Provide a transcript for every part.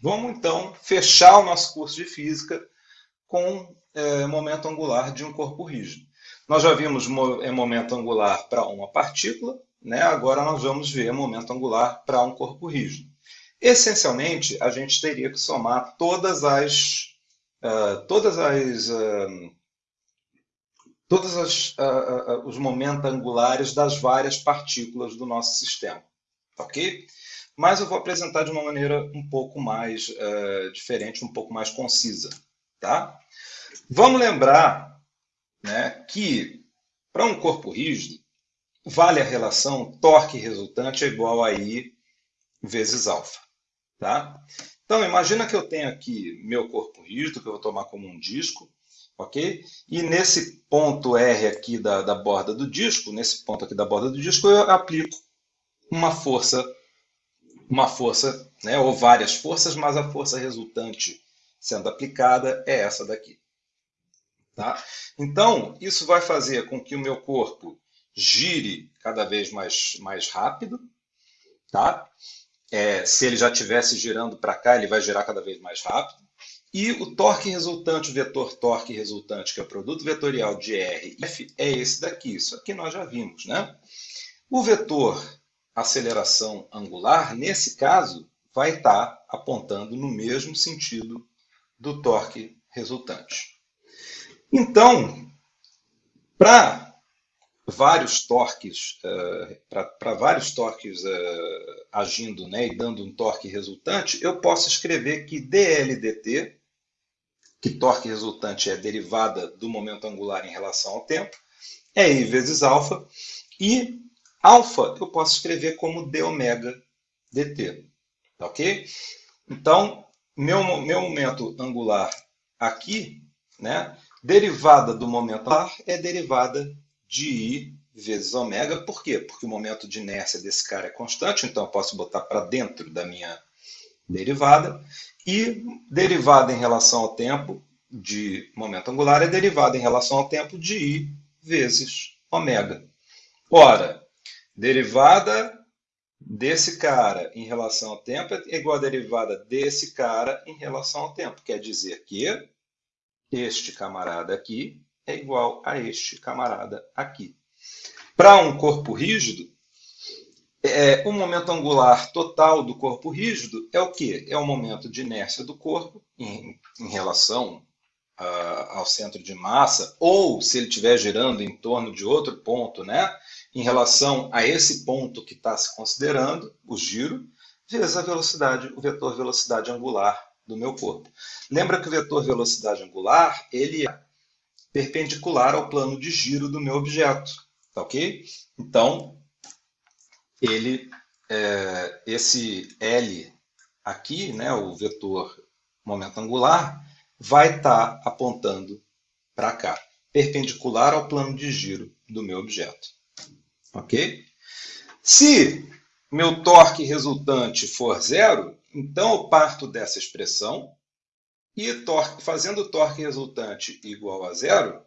Vamos então fechar o nosso curso de física com é, momento angular de um corpo rígido. Nós já vimos é, momento angular para uma partícula, né? agora nós vamos ver momento angular para um corpo rígido. Essencialmente, a gente teria que somar todas as, uh, todas as, uh, todas as, uh, os momentos angulares das várias partículas do nosso sistema, ok? Mas eu vou apresentar de uma maneira um pouco mais diferente, um pouco mais concisa, tá? Vamos lembrar né, que para um corpo rígido, vale a relação torque resultante é igual a I vezes alfa. Tá? Então, imagina que eu tenho aqui meu corpo rígido, que eu vou tomar como um disco, ok? E nesse ponto R aqui da, da borda do disco, nesse ponto aqui da borda do disco, eu aplico uma força, uma força, né, ou várias forças, mas a força resultante sendo aplicada é essa daqui. Tá? Então, isso vai fazer com que o meu corpo gire cada vez mais, mais rápido, tá? é, se ele já estivesse girando para cá, ele vai girar cada vez mais rápido. E o torque resultante, o vetor torque resultante, que é o produto vetorial de R e F, é esse daqui. Isso aqui nós já vimos. Né? O vetor aceleração angular, nesse caso, vai estar apontando no mesmo sentido do torque resultante. Então, para vários torques, uh, para vários torques uh, agindo né, e dando um torque resultante, eu posso escrever que dLdt, que torque resultante é derivada do momento angular em relação ao tempo, é I vezes alfa, e alfa eu posso escrever como d ômega dt. Tá ok? Então, meu, meu momento angular aqui, né, derivada do momento angular é derivada de I vezes ômega. Por quê? Porque o momento de inércia desse cara é constante, então eu posso botar para dentro da minha derivada. E derivada em relação ao tempo de momento angular é derivada em relação ao tempo de I vezes ômega. Ora, derivada desse cara em relação ao tempo é igual a derivada desse cara em relação ao tempo. Quer dizer que este camarada aqui é igual a este camarada aqui. Para um corpo rígido, é, o momento angular total do corpo rígido é o quê? É o momento de inércia do corpo em, em relação ao centro de massa, ou se ele estiver girando em torno de outro ponto, né? em relação a esse ponto que está se considerando, o giro, vezes a velocidade, o vetor velocidade angular do meu corpo. Lembra que o vetor velocidade angular ele é perpendicular ao plano de giro do meu objeto. Tá ok? Então, ele, é, esse L aqui, né, o vetor momento angular, vai estar tá apontando para cá, perpendicular ao plano de giro do meu objeto. Ok? Se meu torque resultante for zero, então eu parto dessa expressão e torque, fazendo o torque resultante igual a zero,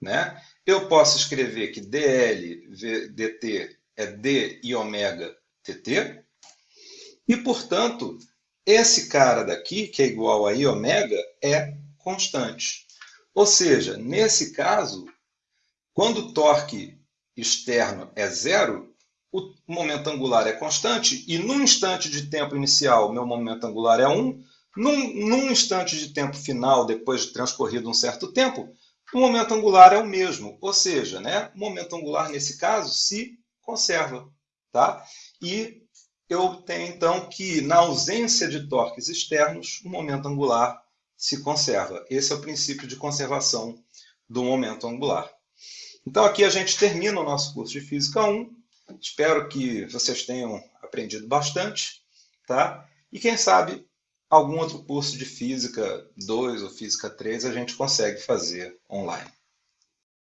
né, eu posso escrever que dl dt é d e ômega tt, e, portanto, esse cara daqui, que é igual a i ômega, é constante. Ou seja, nesse caso, quando o torque externo é zero, o momento angular é constante, e no instante de tempo inicial, meu momento angular é 1, num, num instante de tempo final, depois de transcorrido um certo tempo, o momento angular é o mesmo, ou seja, né, o momento angular, nesse caso, se conserva. Tá? E eu tenho, então, que, na ausência de torques externos, o momento angular se conserva. Esse é o princípio de conservação do momento angular. Então, aqui a gente termina o nosso curso de Física 1. Espero que vocês tenham aprendido bastante. Tá? E quem sabe algum outro curso de Física 2 ou Física 3 a gente consegue fazer online.